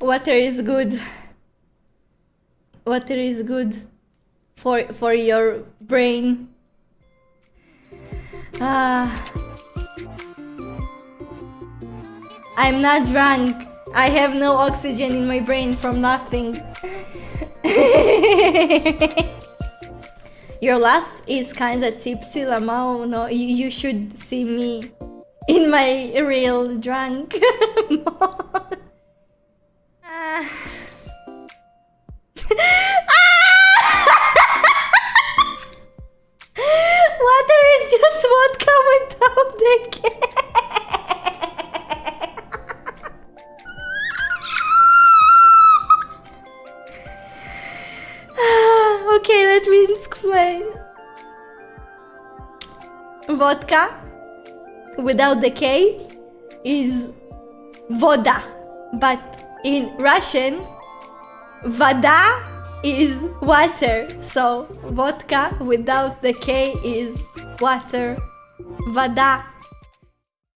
Water is good. Water is good for for your brain. Ah. I'm not drunk. I have no oxygen in my brain from nothing. Your laugh is kinda tipsy, Lamau. No, you, you should see me in my real drunk okay, let me explain. Vodka without the K is voda, but in Russian, vada is water. So vodka without the K is water. Vada.